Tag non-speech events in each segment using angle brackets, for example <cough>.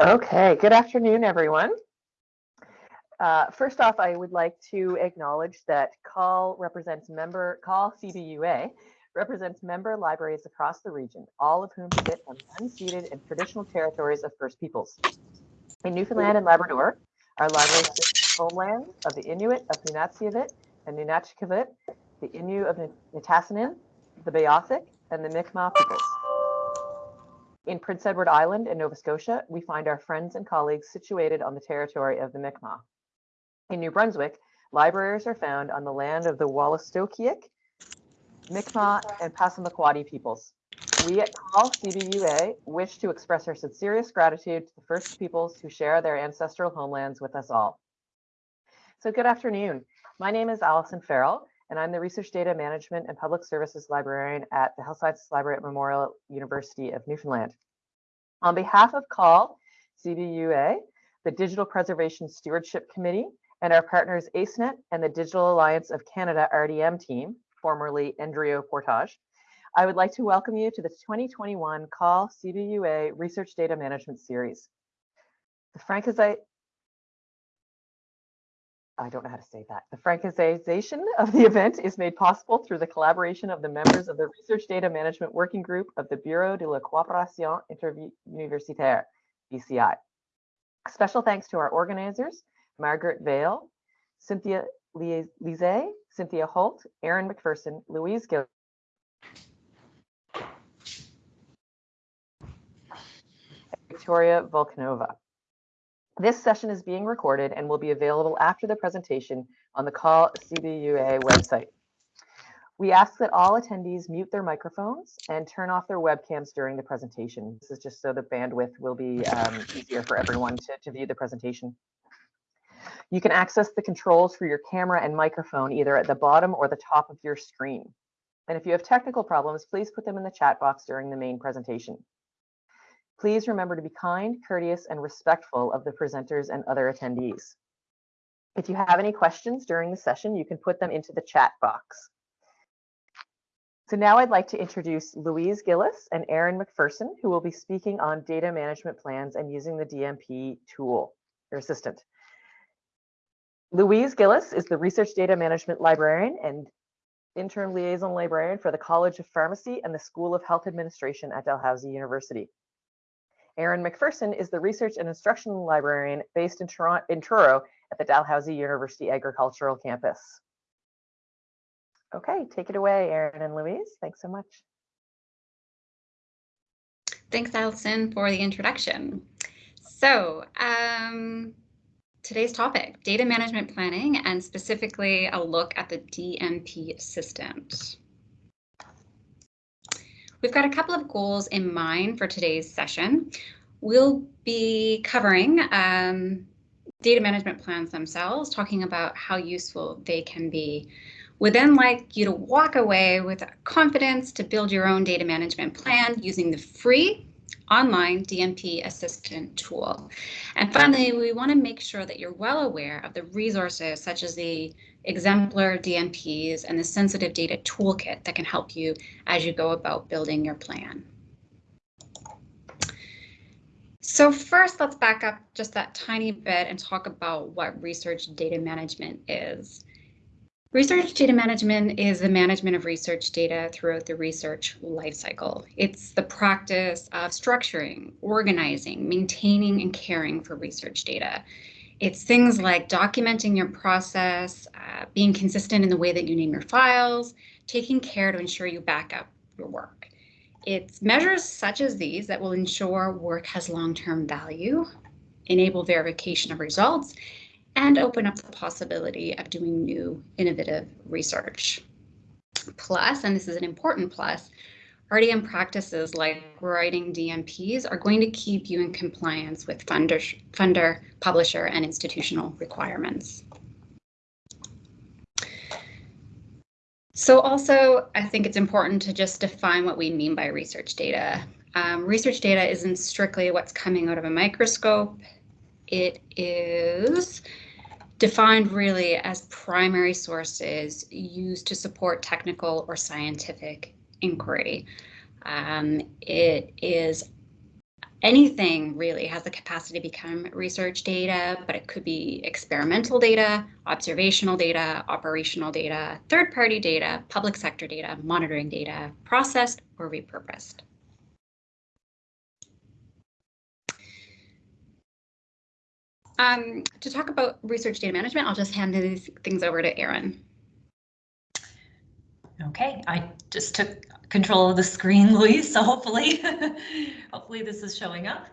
Okay, good afternoon, everyone. Uh, first off, I would like to acknowledge that CAUL represents member, CAUL CBUA represents member libraries across the region, all of whom sit on unceded and traditional territories of First Peoples. In Newfoundland and Labrador, our libraries sit homeland of the Inuit of Nunatsiavut and NunatuKavut, the Innu of Nitassinan, the Beothuk, and the Mi'kmaq peoples. In Prince Edward Island in Nova Scotia, we find our friends and colleagues situated on the territory of the Mi'kmaq. In New Brunswick, libraries are found on the land of the Wolastoqiyik, Mi'kmaq, and Passamaquoddy peoples. We at CAUL CBUA wish to express our sincerest gratitude to the First Peoples who share their ancestral homelands with us all. So good afternoon. My name is Allison Farrell, and I'm the Research Data Management and Public Services Librarian at the Health Sciences Library at Memorial University of Newfoundland. On behalf of CAUL, CBUA, the Digital Preservation Stewardship Committee, and our partners ACENET and the Digital Alliance of Canada RDM team, formerly NDRIO Portage, I would like to welcome you to the 2021 CAUL CBUA Research Data Management Series. The I don't know how to say that. The Francization <laughs> of the event is made possible through the collaboration of the members of the Research Data Management Working Group of the Bureau de la Coopération Interuniversitaire, BCI. Special thanks to our organizers, Margaret Vale, Cynthia Lise, Cynthia Holt, Erin McPherson, Louise Gill, Victoria Volkanova. This session is being recorded and will be available after the presentation on the CAUL CBUA website. We ask that all attendees mute their microphones and turn off their webcams during the presentation. This is just so the bandwidth will be um, easier for everyone to, to view the presentation. You can access the controls for your camera and microphone either at the bottom or the top of your screen. And if you have technical problems, please put them in the chat box during the main presentation. Please remember to be kind, courteous, and respectful of the presenters and other attendees. If you have any questions during the session, you can put them into the chat box. So now I'd like to introduce Louise Gillis and Erin McPherson, who will be speaking on data management plans and using the DMP tool, your assistant. Louise Gillis is the Research Data Management Librarian and Interim Liaison Librarian for the College of Pharmacy and the School of Health Administration at Dalhousie University. Erin McPherson is the research and instructional librarian based in, Toronto, in Truro at the Dalhousie University Agricultural Campus. Okay, take it away, Erin and Louise. Thanks so much. Thanks, Allison, for the introduction. So, um, today's topic, data management planning, and specifically a look at the DMP assistant. We've got a couple of goals in mind for today's session. We'll be covering um, data management plans themselves, talking about how useful they can be. We'd then like you to walk away with confidence to build your own data management plan using the free online DMP assistant tool. And finally, we want to make sure that you're well aware of the resources such as the exemplar DMPs and the sensitive data toolkit that can help you as you go about building your plan. So first, let's back up just that tiny bit and talk about what research data management is. Research data management is the management of research data throughout the research lifecycle. It's the practice of structuring, organizing, maintaining, and caring for research data. It's things like documenting your process, uh, being consistent in the way that you name your files, taking care to ensure you back up your work. It's measures such as these that will ensure work has long-term value, enable verification of results, and open up the possibility of doing new innovative research. Plus, and this is an important plus, RDM practices like writing DMPs are going to keep you in compliance with funder, funder, publisher, and institutional requirements. So also, I think it's important to just define what we mean by research data. Um, research data isn't strictly what's coming out of a microscope. It is defined really as primary sources used to support technical or scientific inquiry. Um, it is anything really has the capacity to become research data, but it could be experimental data, observational data, operational data, third-party data, public sector data, monitoring data, processed or repurposed. Um, to talk about research data management, I'll just hand these things over to Erin. Okay, I just took control of the screen, <laughs> Louise, so hopefully, <laughs> hopefully this is showing up.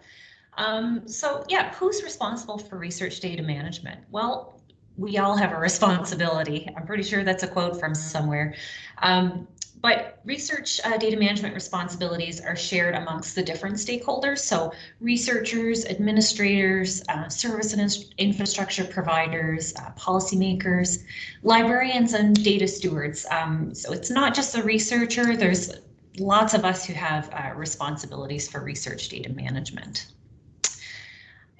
Um, so yeah, who's responsible for research data management? Well, we all have a responsibility. I'm pretty sure that's a quote from somewhere. Um, but research uh, data management responsibilities are shared amongst the different stakeholders. So researchers, administrators, uh, service and infrastructure providers, uh, policymakers, librarians and data stewards. Um, so it's not just the researcher, there's lots of us who have uh, responsibilities for research data management.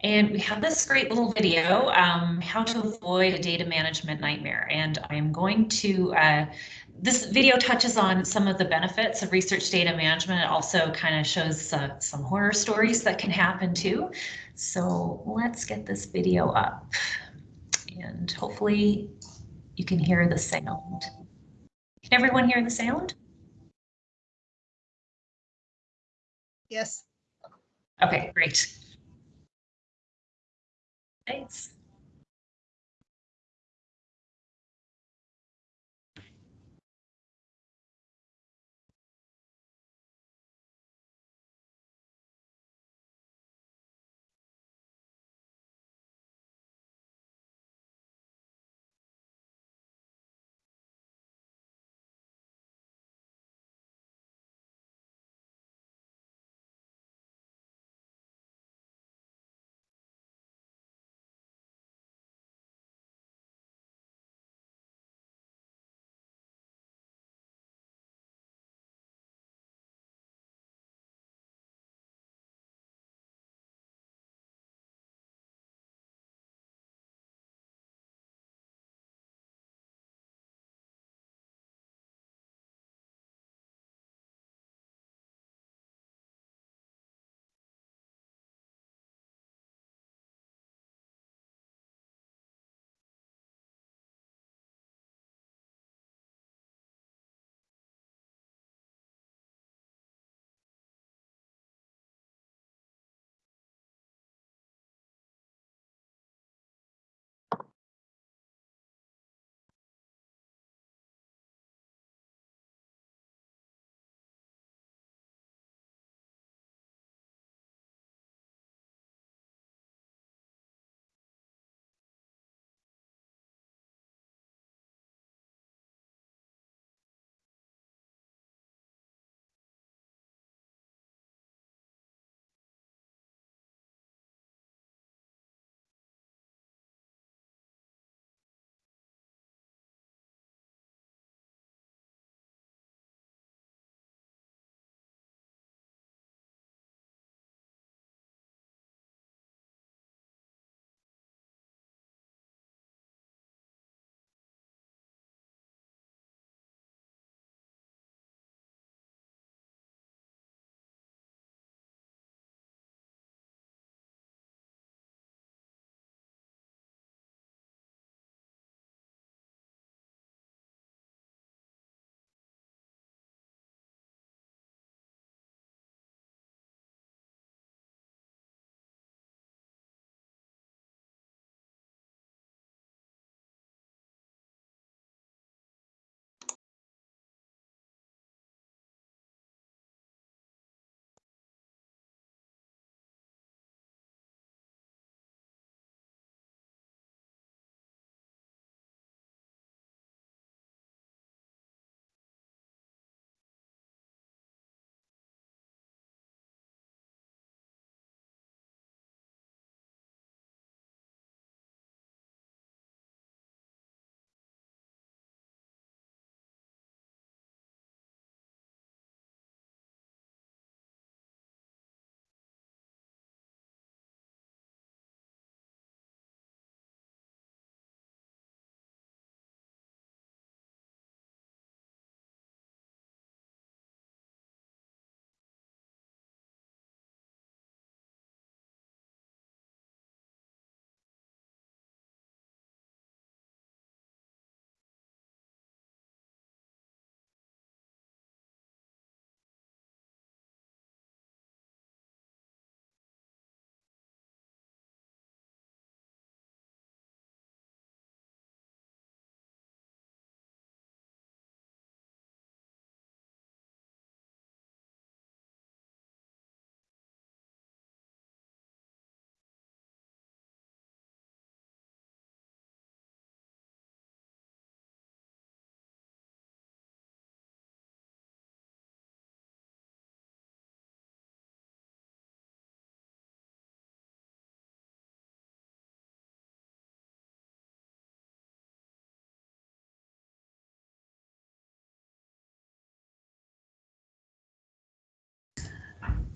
And we have this great little video, um, how to avoid a data management nightmare. And I'm going to uh, this video touches on some of the benefits of research data management. It also kind of shows uh, some horror stories that can happen too. So let's get this video up and hopefully you can hear the sound. Can everyone hear the sound? Yes. Okay, great. Thanks.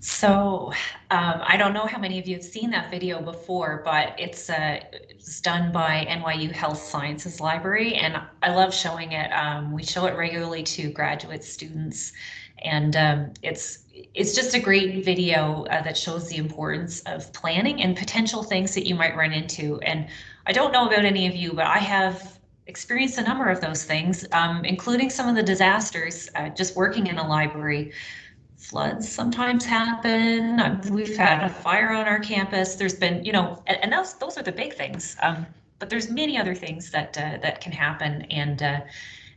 So um, I don't know how many of you have seen that video before, but it's, uh, it's done by NYU Health Sciences Library, and I love showing it. Um, we show it regularly to graduate students, and um, it's it's just a great video uh, that shows the importance of planning and potential things that you might run into. And I don't know about any of you, but I have experienced a number of those things, um, including some of the disasters uh, just working in a library floods sometimes happen. Um, we've had a fire on our campus. There's been, you know, and, and those those are the big things. Um, but there's many other things that uh, that can happen, and uh,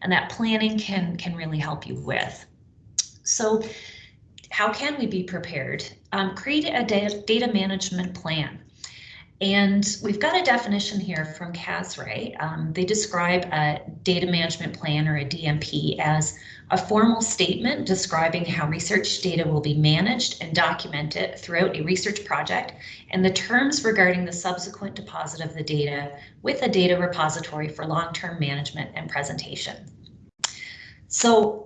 and that planning can can really help you with. So, how can we be prepared? Um, create a data, data management plan. And we've got a definition here from CASRAI. Um, they describe a data management plan or a DMP as a formal statement describing how research data will be managed and documented throughout a research project and the terms regarding the subsequent deposit of the data with a data repository for long-term management and presentation. So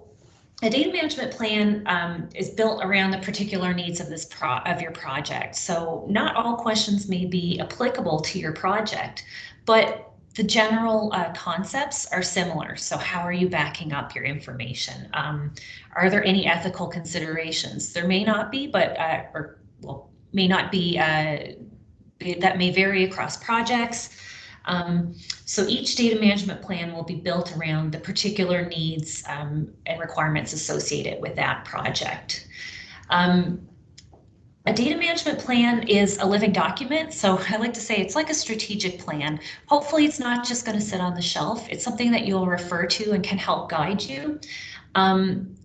a data management plan um, is built around the particular needs of this pro of your project. So not all questions may be applicable to your project, but the general uh, concepts are similar. So how are you backing up your information? Um, are there any ethical considerations? There may not be, but uh, or well, may not be uh, that may vary across projects. Um, so each data management plan will be built around the particular needs um, and requirements associated with that project. Um, a data management plan is a living document, so <laughs> I like to say it's like a strategic plan. Hopefully it's not just going to sit on the shelf. It's something that you'll refer to and can help guide you. Um,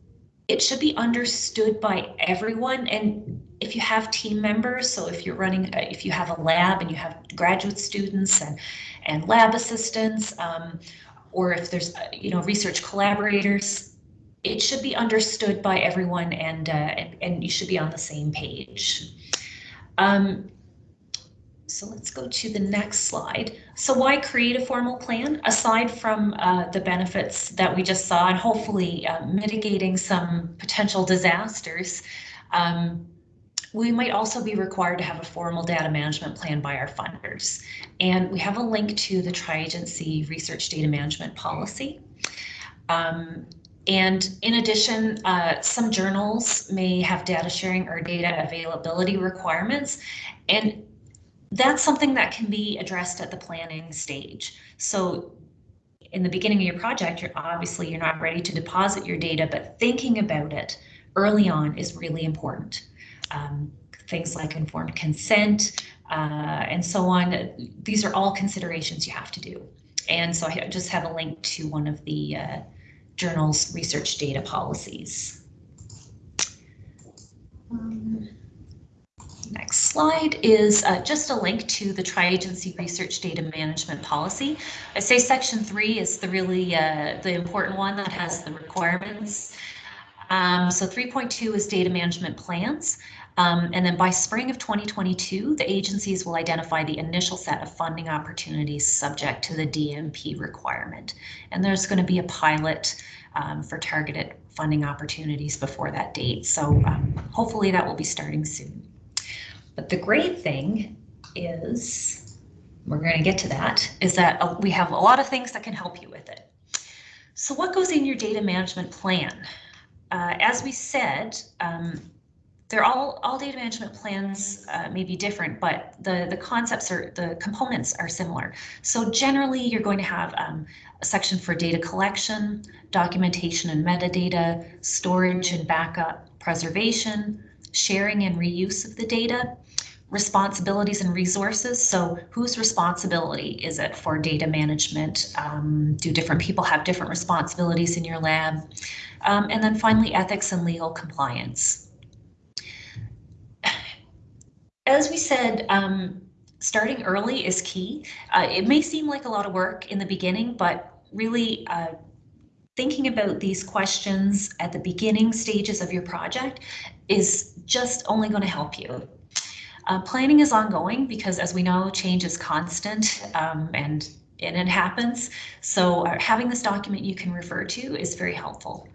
it should be understood by everyone and if you have team members so if you're running uh, if you have a lab and you have graduate students and and lab assistants, um, or if there's, uh, you know, research collaborators, it should be understood by everyone and, uh, and, you should be on the same page. Um, so let's go to the next slide. So why create a formal plan? Aside from uh, the benefits that we just saw and hopefully uh, mitigating some potential disasters, um, we might also be required to have a formal data management plan by our funders. And we have a link to the Tri-Agency Research Data Management Policy. Um, and in addition, uh, some journals may have data sharing or data availability requirements. And that's something that can be addressed at the planning stage. So in the beginning of your project, you're obviously you're not ready to deposit your data, but thinking about it early on is really important um, things like informed consent uh, and so on. These are all considerations you have to do. And so I just have a link to one of the uh, journal's research data policies. Um, next slide is uh, just a link to the tri-agency research data management policy. I say section three is the really uh, the important one that has the requirements. Um, so 3.2 is data management plans. Um, and then by spring of 2022, the agencies will identify the initial set of funding opportunities subject to the DMP requirement. And there's going to be a pilot um, for targeted funding opportunities before that date. So um, hopefully that will be starting soon. But the great thing is, we're going to get to that, is that uh, we have a lot of things that can help you with it. So what goes in your data management plan? Uh, as we said, um, they're all all data management plans uh, may be different, but the the concepts are the components are similar. So generally, you're going to have um, a section for data collection, documentation and metadata, storage and backup, preservation, sharing and reuse of the data, responsibilities and resources. So whose responsibility is it for data management? Um, do different people have different responsibilities in your lab? Um, and then finally, ethics and legal compliance as we said, um, starting early is key. Uh, it may seem like a lot of work in the beginning, but really uh, thinking about these questions at the beginning stages of your project is just only going to help you. Uh, planning is ongoing because as we know, change is constant um, and, and it happens. So uh, having this document you can refer to is very helpful.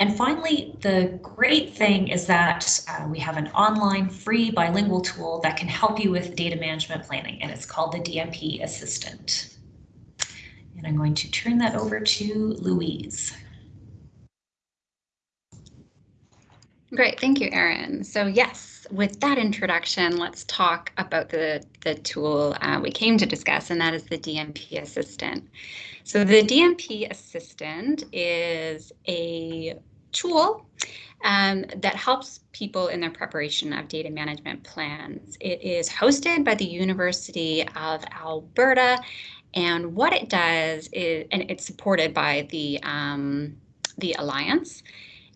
And finally, the great thing is that uh, we have an online free bilingual tool that can help you with data management planning, and it's called the DMP Assistant. And I'm going to turn that over to Louise. Great, thank you, Erin. So yes, with that introduction, let's talk about the, the tool uh, we came to discuss, and that is the DMP Assistant. So the DMP Assistant is a tool um, that helps people in their preparation of data management plans. It is hosted by the University of Alberta, and what it does is, and it's supported by the um, the Alliance.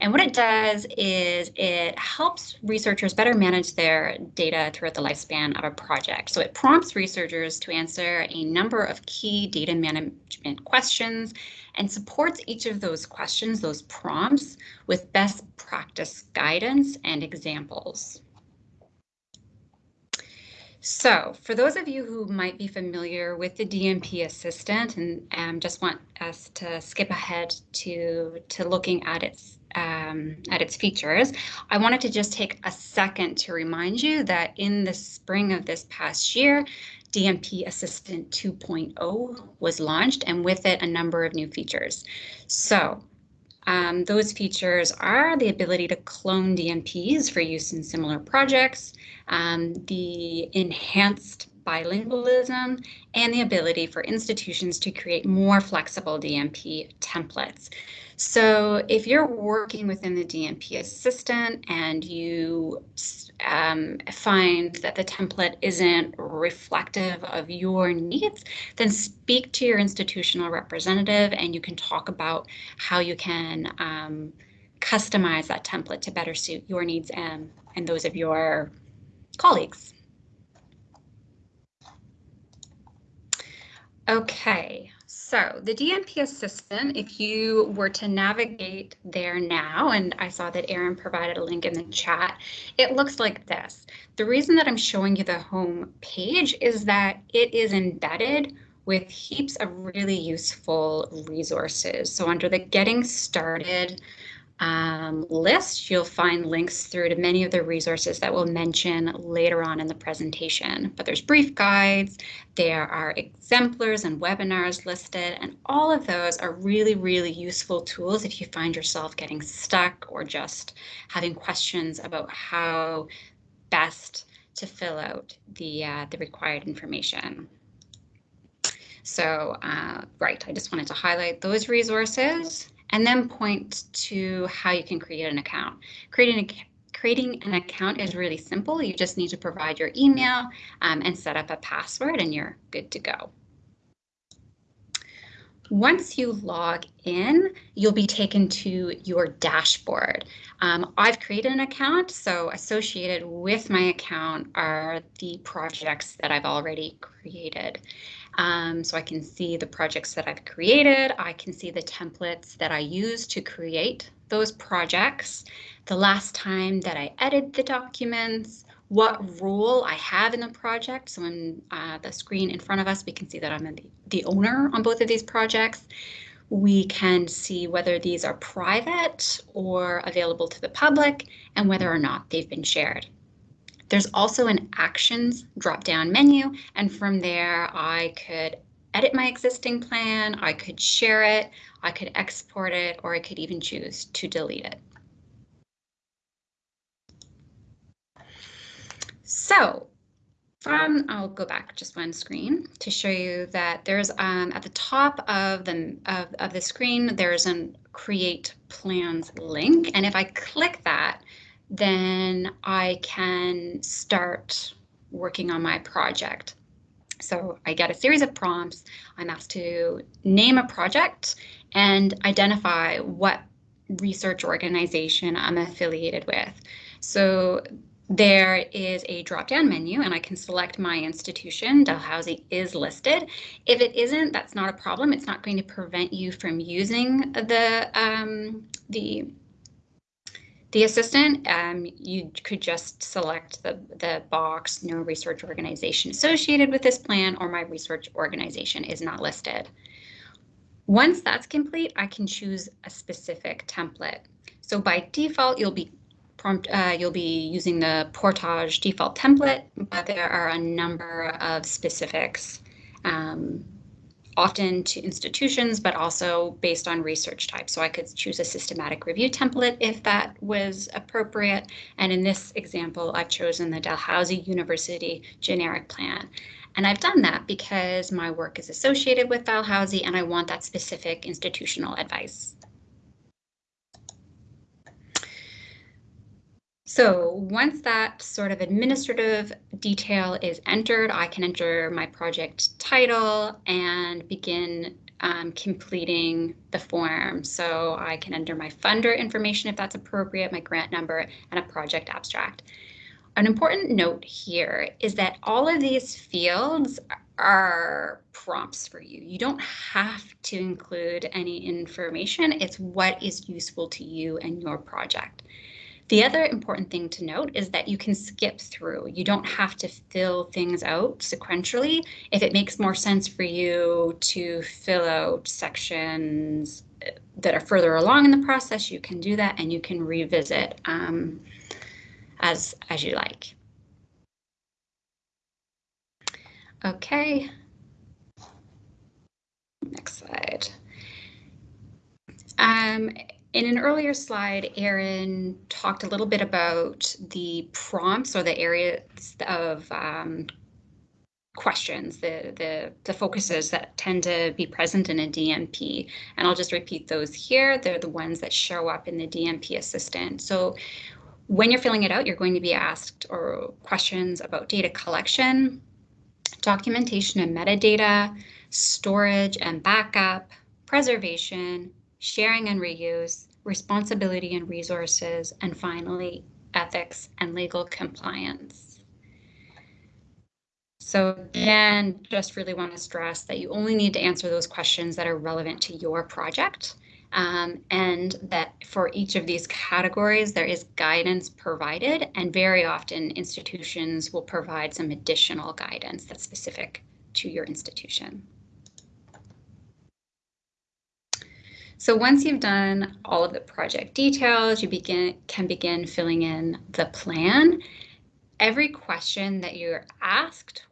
And what it does is it helps researchers better manage their data throughout the lifespan of a project. So it prompts researchers to answer a number of key data management questions and supports each of those questions, those prompts, with best practice guidance and examples. So for those of you who might be familiar with the DMP assistant and um, just want us to skip ahead to, to looking at its um, at its features, I wanted to just take a second to remind you that in the spring of this past year, DMP Assistant 2.0 was launched and with it a number of new features. So um, those features are the ability to clone DMPs for use in similar projects, um, the enhanced bilingualism, and the ability for institutions to create more flexible DMP templates. So if you're working within the DMP assistant and you um, find that the template isn't reflective of your needs, then speak to your institutional representative and you can talk about how you can um, customize that template to better suit your needs and, and those of your colleagues. Okay, so the DMP assistant, if you were to navigate there now, and I saw that Erin provided a link in the chat, it looks like this. The reason that I'm showing you the home page is that it is embedded with heaps of really useful resources. So under the getting started um, list, you'll find links through to many of the resources that we'll mention later on in the presentation. But there's brief guides, there are exemplars and webinars listed, and all of those are really, really useful tools if you find yourself getting stuck or just having questions about how best to fill out the, uh, the required information. So, uh, right, I just wanted to highlight those resources and then point to how you can create an account. Creating a creating an account is really simple. You just need to provide your email um, and set up a password and you're good to go. Once you log in, you'll be taken to your dashboard. Um, I've created an account, so associated with my account are the projects that I've already created. Um, so I can see the projects that I've created. I can see the templates that I use to create those projects, the last time that I edited the documents, what role I have in the project. So on uh, the screen in front of us, we can see that I'm the, the owner on both of these projects. We can see whether these are private or available to the public and whether or not they've been shared. There's also an actions drop down menu, and from there I could edit my existing plan, I could share it, I could export it, or I could even choose to delete it. So from, I'll go back just one screen to show you that there's um, at the top of the, of, of the screen, there's an create plans link. And if I click that, then I can start working on my project. So I get a series of prompts. I'm asked to name a project and identify what research organization I'm affiliated with. So there is a drop-down menu and I can select my institution. Dalhousie is listed. If it isn't, that's not a problem. It's not going to prevent you from using the, um, the the assistant, um, you could just select the, the box, no research organization associated with this plan, or my research organization is not listed. Once that's complete, I can choose a specific template. So by default, you'll be prompt, uh, you'll be using the Portage default template, but there are a number of specifics, um, often to institutions, but also based on research type. So I could choose a systematic review template if that was appropriate. And in this example, I've chosen the Dalhousie University generic plan. And I've done that because my work is associated with Dalhousie and I want that specific institutional advice. So once that sort of administrative detail is entered, I can enter my project title and begin um, completing the form. So I can enter my funder information if that's appropriate, my grant number, and a project abstract. An important note here is that all of these fields are prompts for you. You don't have to include any information. It's what is useful to you and your project. The other important thing to note is that you can skip through. You don't have to fill things out sequentially. If it makes more sense for you to fill out sections uh, that are further along in the process, you can do that and you can revisit um, as, as you like. Okay. Next slide. Um, in an earlier slide, Erin talked a little bit about the prompts or the areas of um, questions, the, the, the focuses that tend to be present in a DMP. And I'll just repeat those here. They're the ones that show up in the DMP assistant. So when you're filling it out, you're going to be asked or questions about data collection, documentation and metadata, storage and backup, preservation, sharing and reuse, responsibility and resources, and finally, ethics and legal compliance. So again, just really want to stress that you only need to answer those questions that are relevant to your project. Um, and that for each of these categories, there is guidance provided, and very often institutions will provide some additional guidance that's specific to your institution. So once you've done all of the project details, you begin can begin filling in the plan. Every question that you're asked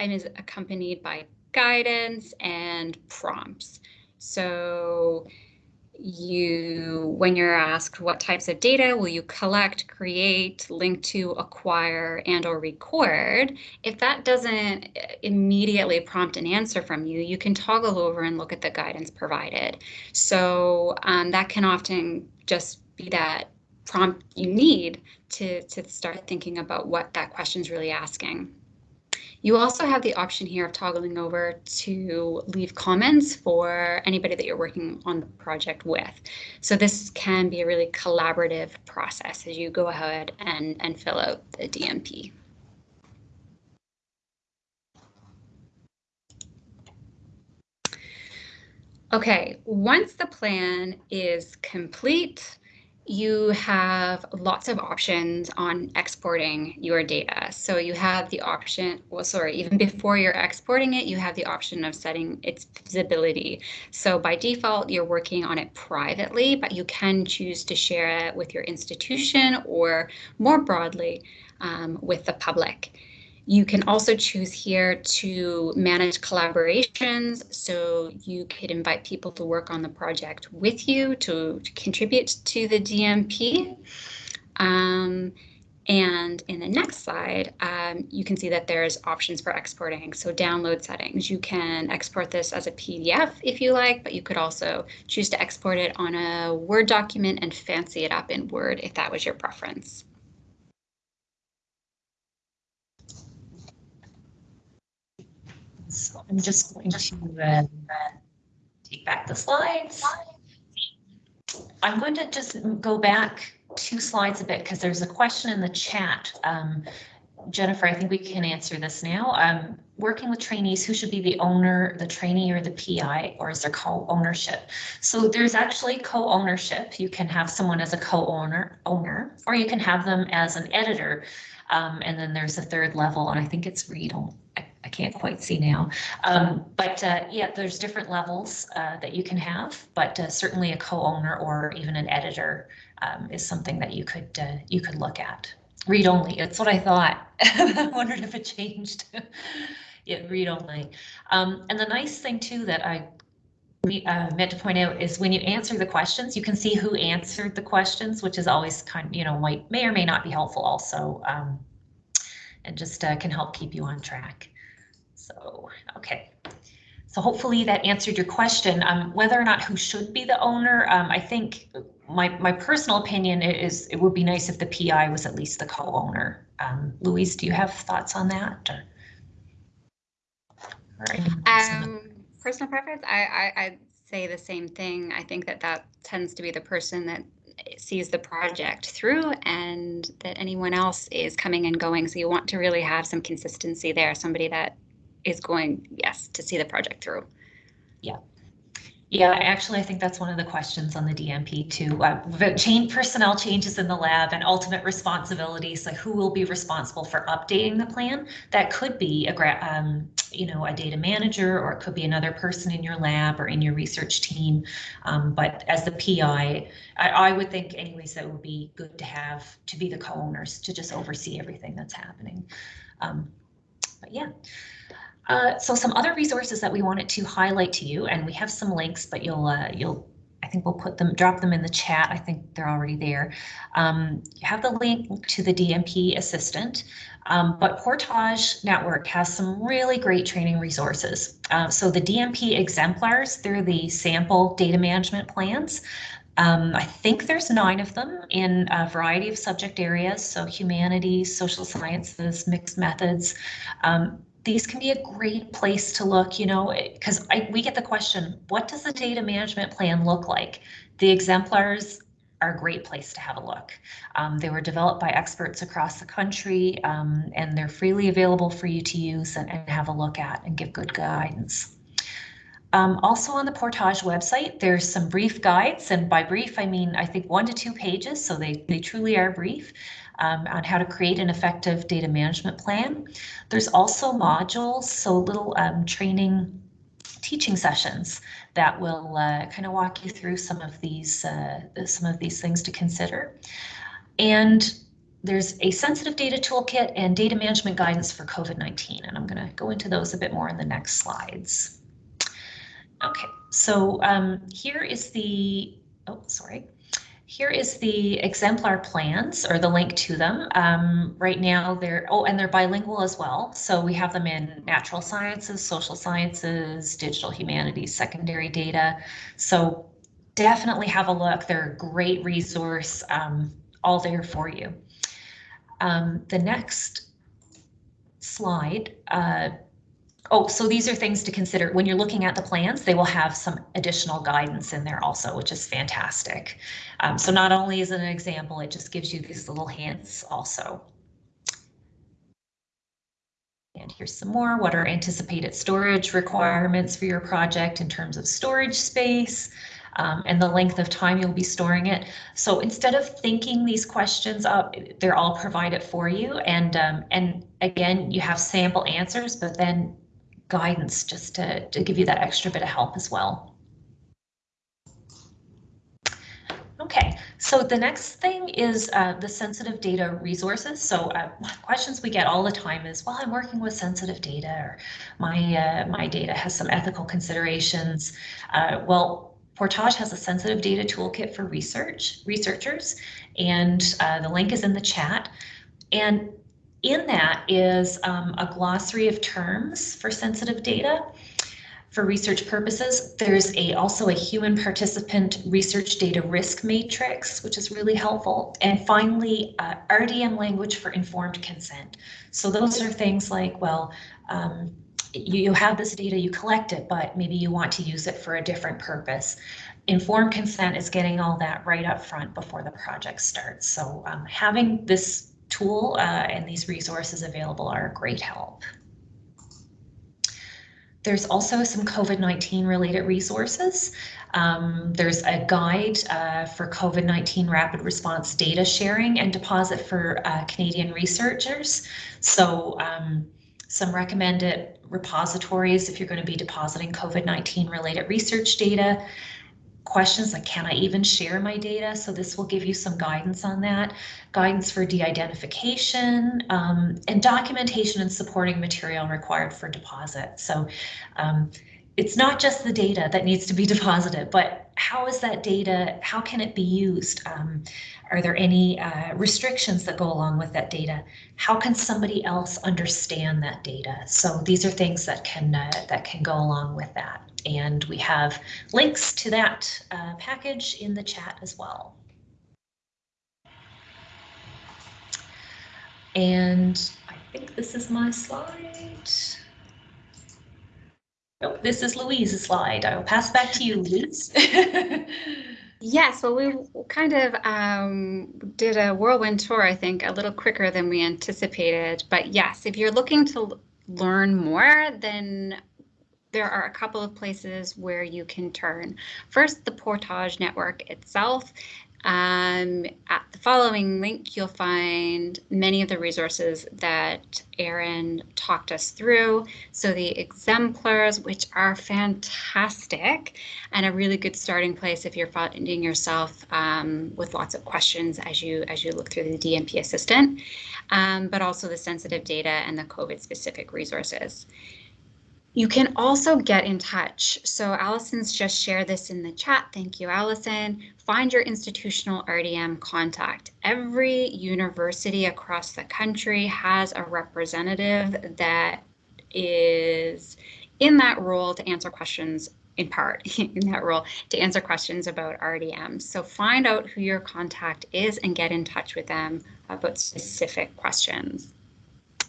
and is accompanied by guidance and prompts. So you when you're asked what types of data will you collect create link to acquire and or record if that doesn't immediately prompt an answer from you you can toggle over and look at the guidance provided. So um, that can often just be that prompt you need to to start thinking about what that question is really asking you also have the option here of toggling over to leave comments for anybody that you're working on the project with. So this can be a really collaborative process as you go ahead and, and fill out the DMP. Okay, once the plan is complete, you have lots of options on exporting your data. So you have the option, well, sorry, even before you're exporting it, you have the option of setting its visibility. So by default, you're working on it privately, but you can choose to share it with your institution or more broadly um, with the public. You can also choose here to manage collaborations. So you could invite people to work on the project with you to, to contribute to the DMP. Um, and in the next slide, um, you can see that there's options for exporting. So download settings, you can export this as a PDF if you like, but you could also choose to export it on a Word document and fancy it up in Word if that was your preference. So I'm just going to uh, take back the slides. I'm going to just go back two slides a bit because there's a question in the chat. Um, Jennifer, I think we can answer this now. Um, working with trainees, who should be the owner, the trainee or the PI, or is there co-ownership? So there's actually co-ownership. You can have someone as a co-owner, owner, or you can have them as an editor. Um, and then there's a third level, and I think it's read, I can't quite see now. Um, but uh, yeah, there's different levels uh, that you can have, but uh, certainly a co-owner or even an editor um, is something that you could uh, you could look at. Read only. That's what I thought. <laughs> I wondered if it changed. <laughs> yeah, read only. Um, and the nice thing too that I uh, meant to point out is when you answer the questions, you can see who answered the questions, which is always kind you know, might may or may not be helpful also, um, and just uh, can help keep you on track. So, okay. So hopefully that answered your question. Um, whether or not who should be the owner, um, I think my, my personal opinion is it would be nice if the PI was at least the co-owner. Um, Louise, do you have thoughts on that? Or, Um, personal preference, I, I, I'd say the same thing. I think that that tends to be the person that sees the project through and that anyone else is coming and going. So you want to really have some consistency there, somebody that is going, yes, to see the project through. Yeah, Yeah, actually, I think that's one of the questions on the DMP too. Uh, change personnel changes in the lab and ultimate responsibilities, like who will be responsible for updating the plan? That could be a um, you know, a data manager, or it could be another person in your lab or in your research team. Um, but as the PI, I, I would think anyways that would be good to have to be the co-owners to just oversee everything that's happening. Um, but yeah. Uh, so some other resources that we wanted to highlight to you, and we have some links, but you'll uh, you'll I think we'll put them drop them in the chat. I think they're already there. Um, you have the link to the DMP assistant, um, but Portage Network has some really great training resources. Uh, so the DMP exemplars, they're the sample data management plans. Um, I think there's nine of them in a variety of subject areas, so humanities, social sciences, mixed methods. Um, these can be a great place to look, you know, because we get the question, what does the data management plan look like? The exemplars are a great place to have a look. Um, they were developed by experts across the country um, and they're freely available for you to use and, and have a look at and give good guidance. Um, also on the Portage website, there's some brief guides, and by brief, I mean, I think one to two pages, so they, they truly are brief um, on how to create an effective data management plan. There's also modules, so little um, training teaching sessions that will uh, kind of walk you through some of these uh, some of these things to consider. And there's a sensitive data toolkit and data management guidance for COVID-19, and I'm going to go into those a bit more in the next slides. Okay, so um, here is the, oh, sorry. Here is the exemplar plans or the link to them. Um, right now they're, oh, and they're bilingual as well. So we have them in natural sciences, social sciences, digital humanities, secondary data. So definitely have a look. They're a great resource, um, all there for you. Um, the next slide uh, Oh, so these are things to consider when you're looking at the plans. They will have some additional guidance in there also, which is fantastic. Um, so not only is it an example, it just gives you these little hints also. And here's some more. What are anticipated storage requirements for your project in terms of storage space um, and the length of time you'll be storing it? So instead of thinking these questions up, they're all provided for you. And um, and again, you have sample answers, but then guidance just to, to give you that extra bit of help as well. Okay, so the next thing is uh, the sensitive data resources. So uh, questions we get all the time is, well, I'm working with sensitive data or my, uh, my data has some ethical considerations. Uh, well, Portage has a sensitive data toolkit for research researchers, and uh, the link is in the chat. And in that is um, a glossary of terms for sensitive data for research purposes. There's a also a human participant research data risk matrix, which is really helpful. And finally, uh, RDM language for informed consent. So those are things like, well, um, you, you have this data, you collect it, but maybe you want to use it for a different purpose. Informed consent is getting all that right up front before the project starts. So um, having this tool uh, and these resources available are a great help. There's also some COVID-19 related resources. Um, there's a guide uh, for COVID-19 rapid response data sharing and deposit for uh, Canadian researchers. So um, some recommended repositories if you're going to be depositing COVID-19 related research data. Questions like, can I even share my data? So this will give you some guidance on that. Guidance for de-identification um, and documentation and supporting material required for deposit. So um, it's not just the data that needs to be <laughs> deposited, but how is that data, how can it be used? Um, are there any uh, restrictions that go along with that data? How can somebody else understand that data? So these are things that can uh, that can go along with that. And we have links to that uh, package in the chat as well. And I think this is my slide. Oh, this is Louise's slide. I will pass back to you, Louise. <laughs> Yes, well, we kind of um, did a whirlwind tour, I think, a little quicker than we anticipated. But yes, if you're looking to learn more, then there are a couple of places where you can turn. First, the Portage Network itself. Um, at the following link, you'll find many of the resources that Erin talked us through. So the exemplars, which are fantastic and a really good starting place if you're finding yourself um, with lots of questions as you as you look through the DMP assistant, um, but also the sensitive data and the COVID specific resources. You can also get in touch. So Allison's just shared this in the chat. Thank you, Allison. Find your institutional RDM contact. Every university across the country has a representative that is in that role to answer questions in part <laughs> in that role to answer questions about RDM. So find out who your contact is and get in touch with them about specific questions.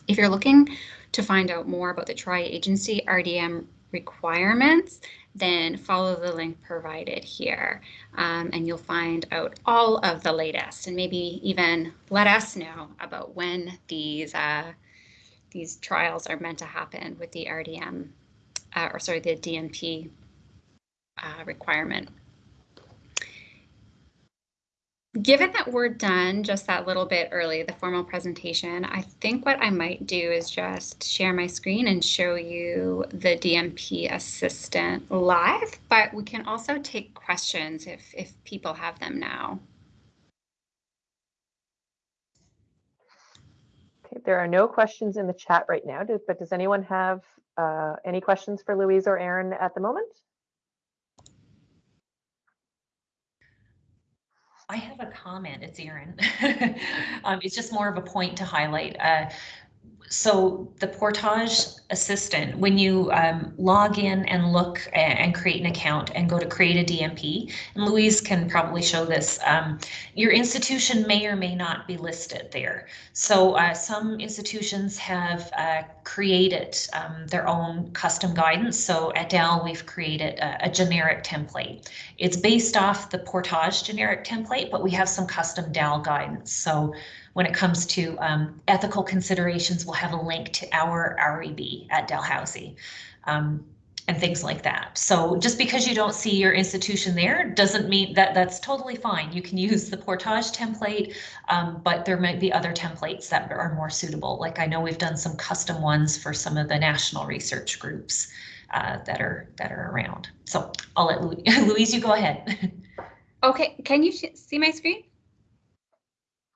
If you're looking to find out more about the tri-agency RDM requirements, then follow the link provided here um, and you'll find out all of the latest. And maybe even let us know about when these uh, these trials are meant to happen with the RDM uh, or sorry the DMP uh, requirement given that we're done just that little bit early, the formal presentation, I think what I might do is just share my screen and show you the DMP assistant live, but we can also take questions if, if people have them now. Okay, there are no questions in the chat right now, but does anyone have uh, any questions for Louise or Erin at the moment? I have a comment. It's Erin. <laughs> um, it's just more of a point to highlight. Uh, so the Portage Assistant, when you um, log in and look and create an account and go to create a DMP, and Louise can probably show this, um, your institution may or may not be listed there. So uh, some institutions have uh, created um, their own custom guidance. So at Dal, we've created a, a generic template. It's based off the Portage generic template, but we have some custom Dal guidance. So when it comes to um, ethical considerations, we'll have a link to our REB at Dalhousie. Um, and things like that. So just because you don't see your institution there doesn't mean that that's totally fine. You can use the Portage template, um, but there might be other templates that are more suitable. Like I know we've done some custom ones for some of the national research groups uh, that are that are around. So I'll let Louise, <laughs> Louise you go ahead. Okay, can you see my screen?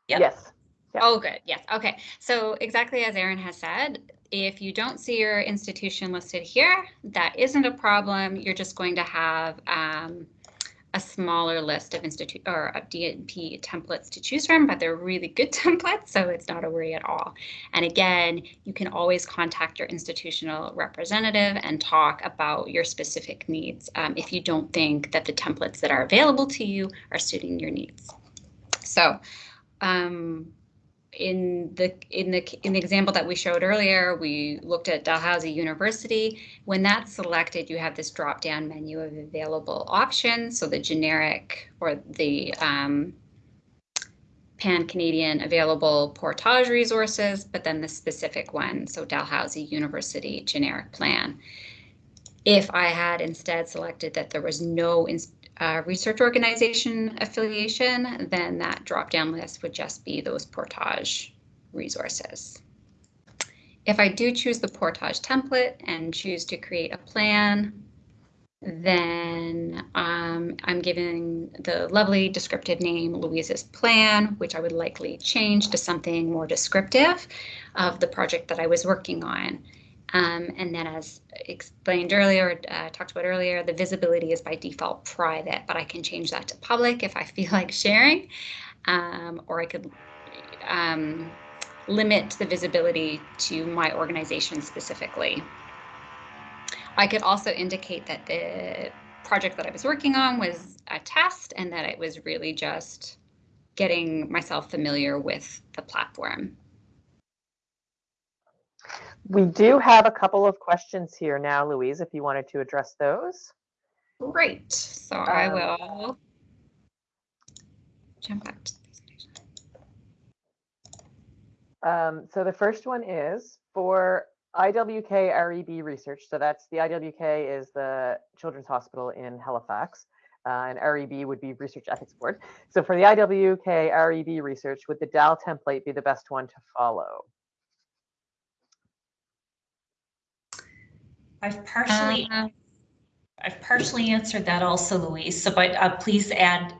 Yep. Yes. Yep. Oh, good. Yes. Okay. So exactly as Erin has said, if you don't see your institution listed here, that isn't a problem. You're just going to have um, a smaller list of institute or of DMP templates to choose from, but they're really good <laughs> templates, so it's not a worry at all. And again, you can always contact your institutional representative and talk about your specific needs um, if you don't think that the templates that are available to you are suiting your needs. So um, in the in the in the example that we showed earlier, we looked at Dalhousie University. When that's selected, you have this drop-down menu of available options. So the generic or the um, pan-Canadian available portage resources, but then the specific one, so Dalhousie University generic plan. If I had instead selected that there was no uh, research organization affiliation, then that drop down list would just be those portage resources. if I do choose the portage template and choose to create a plan, then um, I'm giving the lovely descriptive name Louise's plan, which I would likely change to something more descriptive of the project that I was working on. Um, and then as explained earlier, uh, talked about earlier, the visibility is by default private, but I can change that to public if I <laughs> feel like sharing, um, or I could um, limit the visibility to my organization specifically. I could also indicate that the project that I was working on was a test and that it was really just getting myself familiar with the platform. We do have a couple of questions here now, Louise, if you wanted to address those. Great. So I Um, will jump back to the presentation. Um, so the first one is for IWK REB research. So that's the IWK is the Children's Hospital in Halifax, uh, and REB would be Research Ethics Board. So for the IWK REB research, would the DAL template be the best one to follow? I've partially, Um, I've partially answered that also, Louise, so but uh, please add,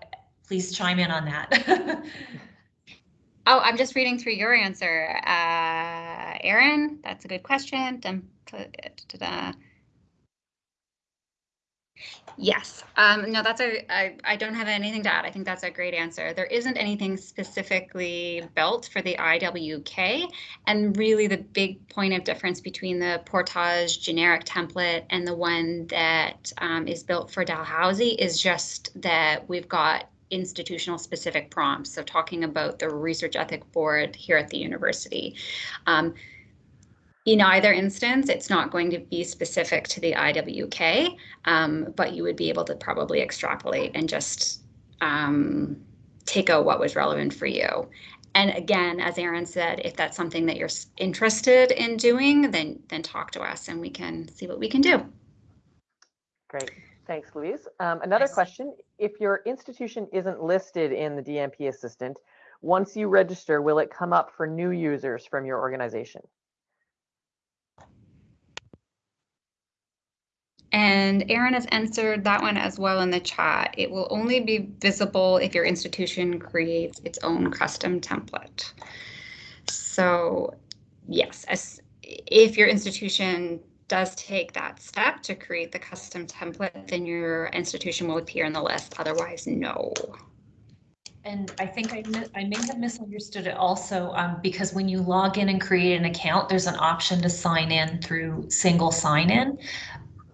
please chime in on that. <laughs> Oh, I'm just reading through your answer. Uh, Erin, that's a good question. Dum, da, da, da. Yes, um, no, that's a, I, I don't have anything to add. I think that's a great answer. There isn't anything specifically built for the IWK. And really the big point of difference between the Portage generic template and the one that um, is built for Dalhousie is just that we've got institutional specific prompts. So talking about the research ethic board here at the university. Um, in either instance, it's not going to be specific to the IWK, um, but you would be able to probably extrapolate and just um, take out what was relevant for you. And again, as Erin said, if that's something that you're interested in doing, then then talk to us and we can see what we can do. Great. Thanks, Louise. Um, another question. If your institution isn't listed in the DMP assistant, once you register, will it come up for new users from your organization? And Erin has answered that one as well in the chat. It will only be visible if your institution creates its own custom template. So yes, as, if your institution does take that step to create the custom template, then your institution will appear in the list. Otherwise, no. And I think I, I may have misunderstood it also, um, because when you log in and create an account, there's an option to sign in through single sign-in.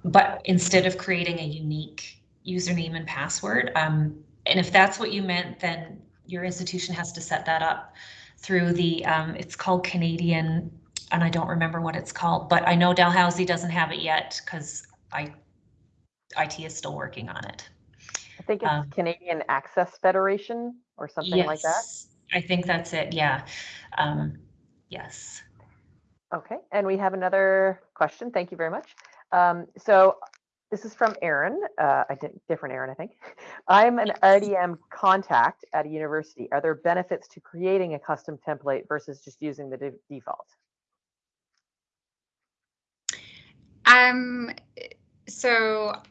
But instead of creating a unique username and password, um, and if that's what you meant, then your institution has to set that up through the, um, it's called Canadian, and I don't remember what it's called, but I know Dalhousie doesn't have it yet because I, IT is still working on it. I think it's Um, Canadian Access Federation or something like that. Yes, I think that's it, yeah. Um, yes. Okay, and we have another question. Thank you very much. Um, so this is from Aaron, uh, a di- different Aaron, I think. I'm an RDM contact at a university. Are there benefits to creating a custom template versus just using the de- default? Um, so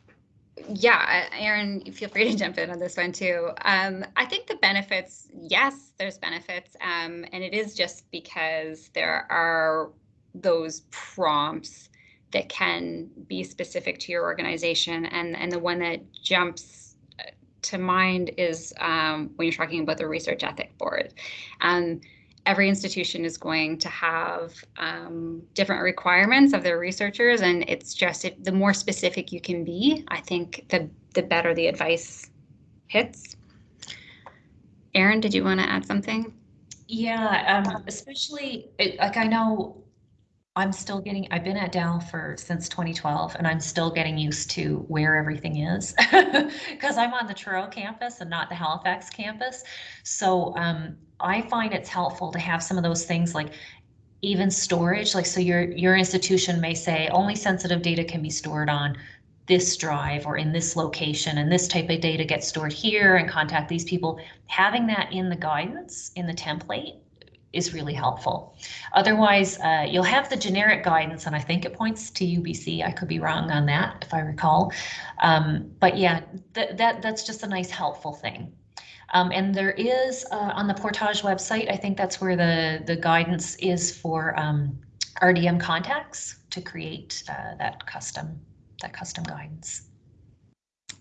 yeah, Erin, feel free to jump in on this one too. Um, I think the benefits, yes, there's benefits, um, and it is just because there are those prompts that can be specific to your organization, and and the one that jumps uh, to mind is um, when you're talking about the research ethic board. Um, every institution is going to have um, different requirements of their researchers and it's just the more specific you can be i think the the better the advice hits. Erin did you want to add something? Yeah, um, especially, like, I know I'm still getting, I've been at Dal for, since 2012, and I'm still getting used to where everything is. <laughs> Because I'm on the Truro campus and not the Halifax campus. So, um, I find it's helpful to have some of those things like even storage, like, so your, your institution may say only sensitive data can be stored on this drive or in this location, and this type of data gets stored here and contact these people. Having that in the guidance, in the template, is really helpful. Otherwise, uh, you'll have the generic guidance, and I think it points to UBC. I could be wrong on that if I recall. Um, but yeah, that, that that's just a nice helpful thing. Um, and there is uh, on the Portage website, I think that's where the, the guidance is for um, RDM contacts to create uh, that custom that custom guidance.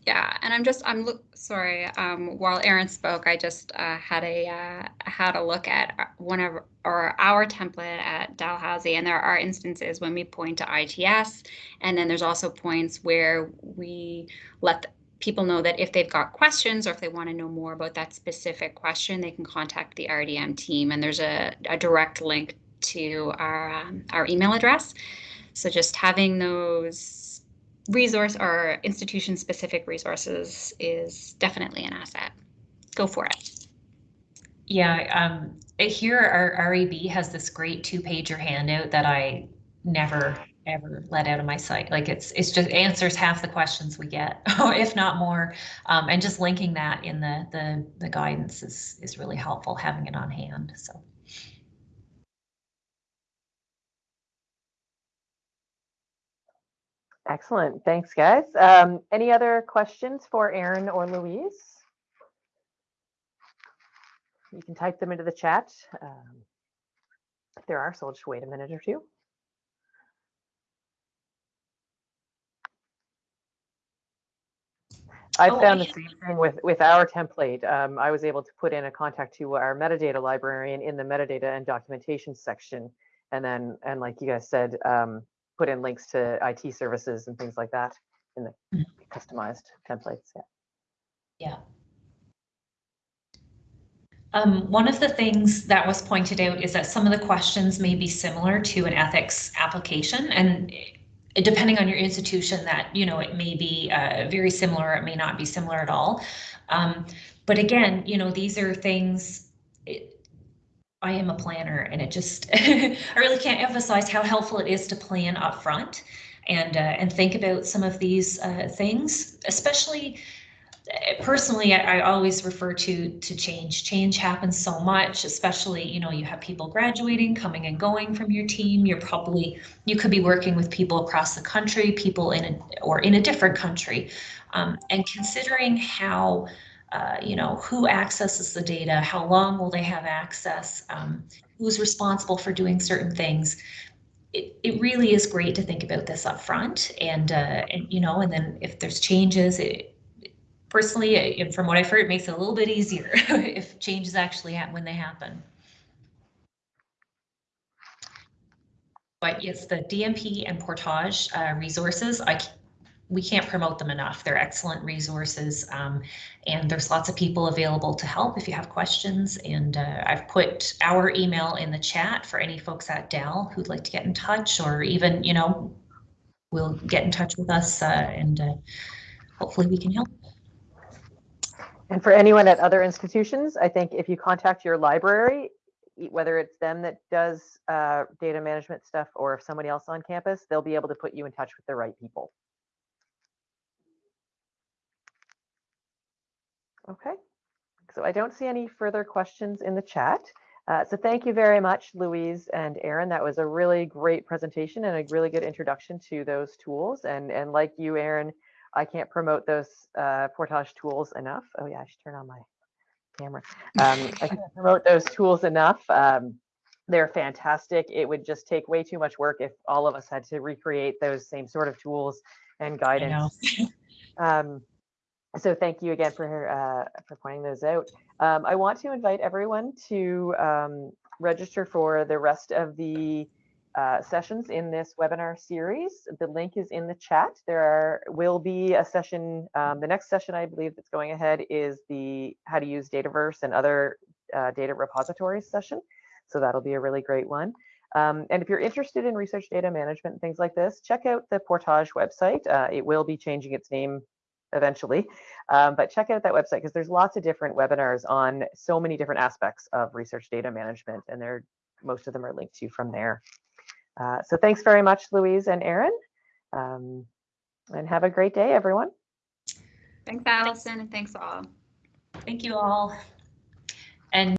Yeah, and I'm just I'm look sorry. Um, while Erin spoke, I just uh, had a uh, had a look at uh, one of or our template at Dalhousie, and there are instances when we point to ITS, and then there's also points where we let people know that if they've got questions or if they want to know more about that specific question, they can contact the RDM team, and there's a, a direct link to our um, our email address. So just having those resource or institution specific resources is definitely an asset. Go for it. Yeah, um, here our REB has this great two pager handout that I never ever let out of my sight. Like it's it's just answers half the questions we get, <laughs> if not more. Um, and just linking that in the the the guidance is is really helpful having it on hand. So. Excellent. Thanks, guys. Um, any other questions for Erin or Louise? You can type them into the chat. Um, if there are, so I'll just wait a minute or two. I Oh, found the same thing with, with our template. Um, I was able to put in a contact to our metadata librarian in the metadata and documentation section. And then, and like you guys said, um, put in links to IT services and things like that in the Mhm. customized templates. Yeah. Yeah. Um, one of the things that was pointed out is that some of the questions may be similar to an ethics application and eh, depending on your institution that, you know, it may be uh, very similar, it may not be similar at all. Um, but again, you know, these are things, I am a planner and it just, <laughs> I really can't emphasize how helpful it is to plan upfront and, uh, and think about some of these uh, things, especially uh, personally, I, I always refer to to change. Change happens so much, especially you know you have people graduating, coming and going from your team. You're probably you could be working with people across the country, people in a or in a different country, um, and considering how. Uh, you know who accesses the data how long will they have access um, who's responsible for doing certain things it, it really is great to think about this up front and uh, and you know and then if there's changes it, personally, uh, from what I've heard, it makes it a little bit easier <laughs> if changes actually happen when they happen. But yes, the DMP and Portage uh, resources, I we can't promote them enough. They're excellent resources, um, and there's lots of people available to help if you have questions. And uh, I've put our email in the chat for any folks at Dal who'd like to get in touch, or even you know, will get in touch with us, uh, and uh, hopefully we can help. And for anyone at other institutions, I think if you contact your library, whether it's them that does uh, data management stuff or if somebody else on campus, they'll be able to put you in touch with the right people. Okay, so I don't see any further questions in the chat. Uh, so thank you very much, Louise and Erin. That was a really great presentation and a really good introduction to those tools. And, and like you, Erin, I can't promote those uh, Portage tools enough. Oh yeah, I should turn on my camera. Um, I can't <laughs> promote those tools enough. Um, they're fantastic. It would just take way too much work if all of us had to recreate those same sort of tools and guidance. <laughs> Um, so thank you again for uh, for pointing those out. Um, I want to invite everyone to um, register for the rest of the uh, sessions in this webinar series. The link is in the chat. There are, will be a session, um, the next session I believe that's going ahead is the how to use Dataverse and other uh, data repositories session. So that'll be a really great one. Um, and if you're interested in research data management and things like this, check out the Portage website. Uh, it will be changing its name eventually, um, but check out that website because there's lots of different webinars on so many different aspects of research data management, and they're most of them are linked to from there. Uh, so thanks very much, Louise and Erin, um, and have a great day, everyone. Thanks, Allison, and thanks all. Thank you all.